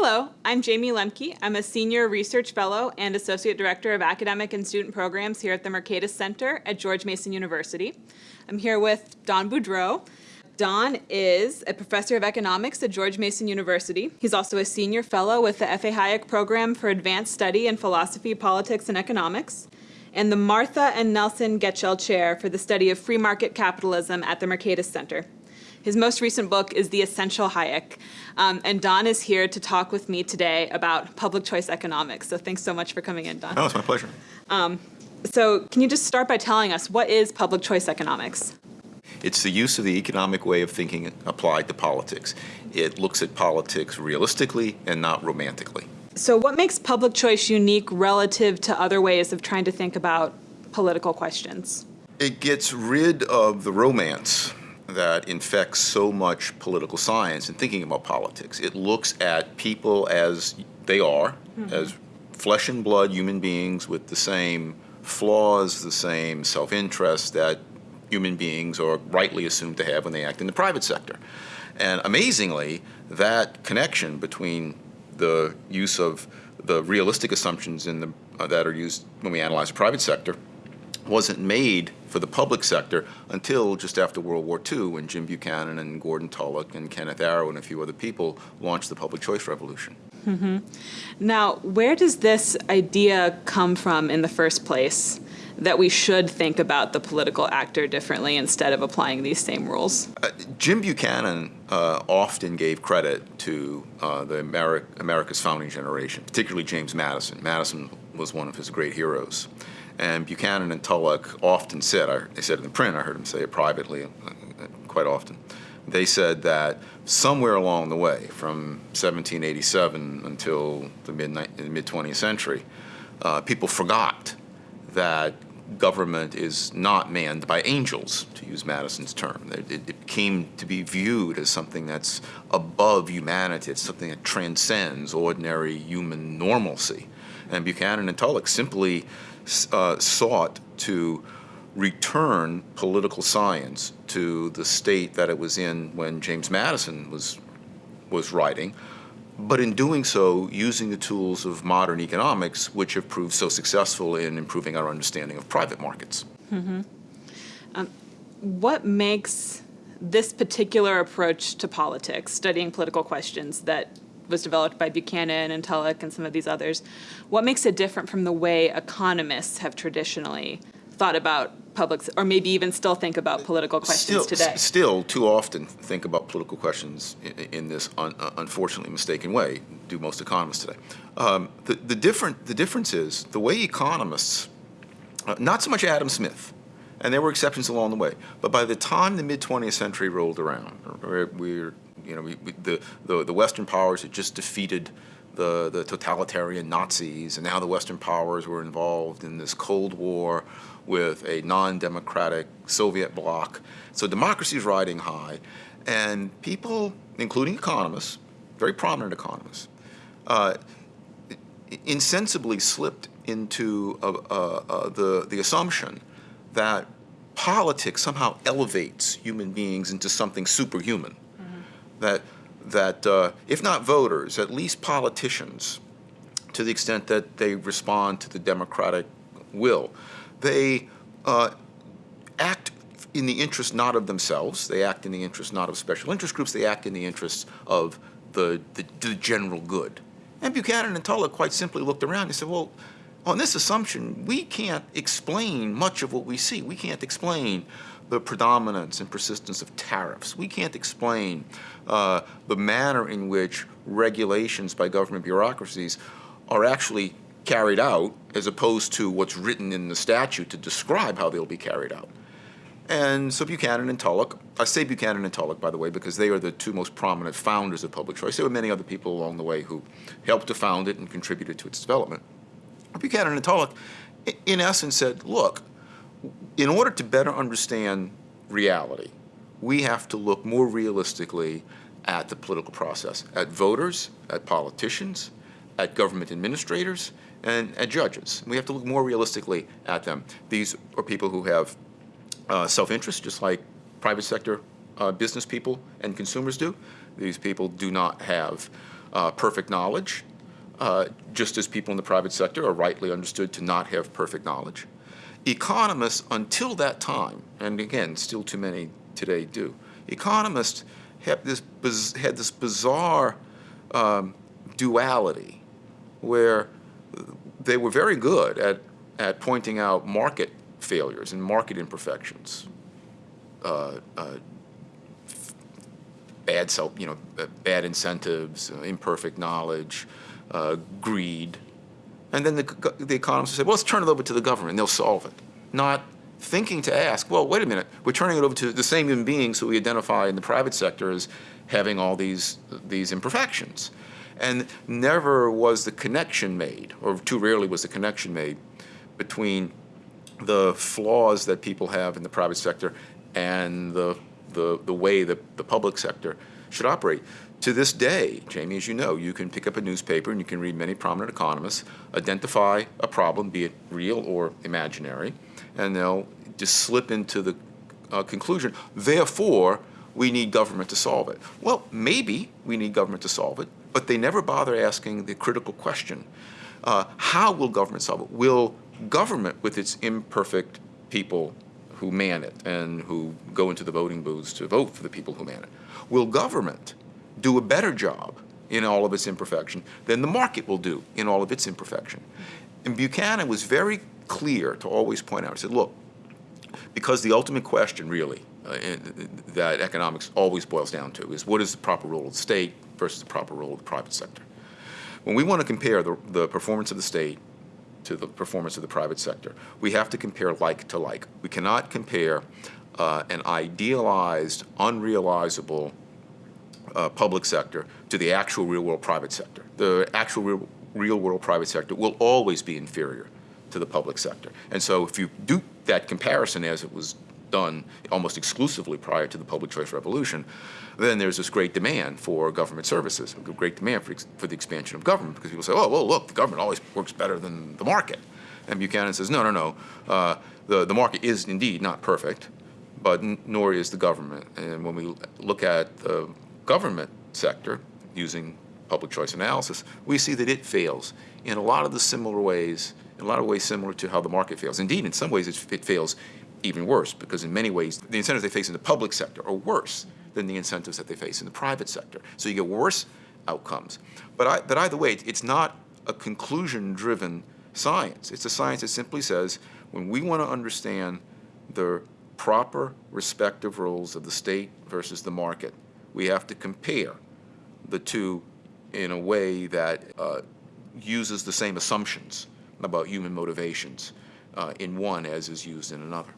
Hello, I'm Jayme Lemke. I'm a Senior Research Fellow and Associate Director of Academic and Student Programs here at the Mercatus Center at George Mason University. I'm here with Don Boudreaux. Don is a professor of economics at George Mason University. He's also a senior fellow with the F.A. Hayek Program for Advanced Study in Philosophy, Politics, and Economics, and the Martha and Nelson Getchell Chair for the Study of Free Market Capitalism at the Mercatus Center. His most recent book is The Essential Hayek. Um, and Don is here to talk with me today about public choice economics. So thanks so much for coming in, Don. Oh, it's my pleasure. Um, so can you just start by telling us what is public choice economics? It's the use of the economic way of thinking applied to politics. It looks at politics realistically and not romantically. So what makes public choice unique relative to other ways of trying to think about political questions? It gets rid of the romance that infects so much political science and thinking about politics. It looks at people as they are, mm -hmm. as flesh and blood human beings with the same flaws, the same self-interest that human beings are rightly assumed to have when they act in the private sector. And amazingly, that connection between the use of the realistic assumptions in the, uh, that are used when we analyze the private sector wasn't made for the public sector until just after World War II when Jim Buchanan and Gordon Tullock and Kenneth Arrow and a few other people launched the public choice revolution. Mm -hmm. Now, where does this idea come from in the first place? that we should think about the political actor differently instead of applying these same rules? Uh, Jim Buchanan uh, often gave credit to uh, the Ameri America's founding generation, particularly James Madison. Madison was one of his great heroes. And Buchanan and Tullock often said, I, they said in the print, I heard him say it privately uh, quite often, they said that somewhere along the way, from 1787 until the mid-20th century, uh, people forgot that government is not manned by angels, to use Madison's term. It, it, came to be viewed as something that's above humanity. It's something that transcends ordinary human normalcy. And Buchanan and Tullock simply uh, sought to return political science to the state that it was in when James Madison was, was writing, but in doing so, using the tools of modern economics, which have proved so successful in improving our understanding of private markets. Mm -hmm. um, what makes this particular approach to politics, studying political questions, that was developed by Buchanan and Tullock and some of these others. What makes it different from the way economists have traditionally thought about public, or maybe even still think about political questions still, today? Still, too often think about political questions in, in this un, uh, unfortunately mistaken way, do most economists today. Um, the, the, different, the difference is the way economists, uh, not so much Adam Smith, and there were exceptions along the way, but by the time the mid-20th century rolled around, we're you know, we, we, the, the, the Western powers had just defeated the, the totalitarian Nazis, and now the Western powers were involved in this Cold War with a non-democratic Soviet bloc. So democracy is riding high, and people, including economists, very prominent economists, uh, insensibly slipped into uh, uh, uh, the, the assumption that politics somehow elevates human beings into something superhuman that, that uh, if not voters, at least politicians, to the extent that they respond to the democratic will, they uh, act in the interest not of themselves, they act in the interest not of special interest groups, they act in the interest of the, the, the general good. And Buchanan and Tullock quite simply looked around and said, well, on this assumption, we can't explain much of what we see. We can't explain the predominance and persistence of tariffs. We can't explain uh, the manner in which regulations by government bureaucracies are actually carried out as opposed to what's written in the statute to describe how they'll be carried out. And so Buchanan and Tullock, I say Buchanan and Tullock, by the way, because they are the two most prominent founders of public choice. There were many other people along the way who helped to found it and contributed to its development. Buchanan and Tullock, in essence, said, look, in order to better understand reality, we have to look more realistically at the political process, at voters, at politicians, at government administrators, and at judges. We have to look more realistically at them. These are people who have uh, self-interest, just like private sector uh, business people and consumers do. These people do not have uh, perfect knowledge, uh, just as people in the private sector are rightly understood to not have perfect knowledge. Economists, until that time, and again, still too many today do, economists had this, had this bizarre um, duality where they were very good at, at pointing out market failures and market imperfections. Uh, uh, bad self, you know, bad incentives, uh, imperfect knowledge, uh, greed, and then the, the economists say, well, let's turn it over to the government, and they'll solve it. Not thinking to ask, well, wait a minute, we're turning it over to the same human beings who we identify in the private sector as having all these these imperfections, and never was the connection made, or too rarely was the connection made, between the flaws that people have in the private sector and the, the, the way that the public sector should operate. To this day, Jayme, as you know, you can pick up a newspaper and you can read many prominent economists identify a problem, be it real or imaginary, and they'll just slip into the uh, conclusion, therefore, we need government to solve it. Well, maybe we need government to solve it, but they never bother asking the critical question uh, how will government solve it? Will government, with its imperfect people who man it and who go into the voting booths to vote for the people who man it, will government do a better job in all of its imperfection than the market will do in all of its imperfection? And Buchanan was very clear to always point out, he said, look, because the ultimate question really uh, that economics always boils down to is what is the proper role of the state versus the proper role of the private sector. When we want to compare the, the performance of the state to the performance of the private sector, we have to compare like to like. We cannot compare uh, an idealized, unrealizable uh, public sector to the actual real world private sector. The actual real, real world private sector will always be inferior to the public sector. And so if you do that comparison as it was done almost exclusively prior to the public choice revolution, then there's this great demand for government services, a great demand for, for the expansion of government because people say, oh, well, look, the government always works better than the market. And Buchanan says, no, no, no. Uh, the, the market is indeed not perfect, but nor is the government. And when we look at the government sector using public choice analysis, we see that it fails in a lot of the similar ways, in a lot of ways similar to how the market fails. Indeed, in some ways, it, fails even worse because in many ways, the incentives they face in the public sector are worse than the incentives that they face in the private sector. So you get worse outcomes. But, I, but either way, it's not a conclusion-driven science. It's a science that simply says when we want to understand the proper respective roles of the state versus the market, we have to compare the two in a way that uh, uses the same assumptions about human motivations uh, in one as is used in another.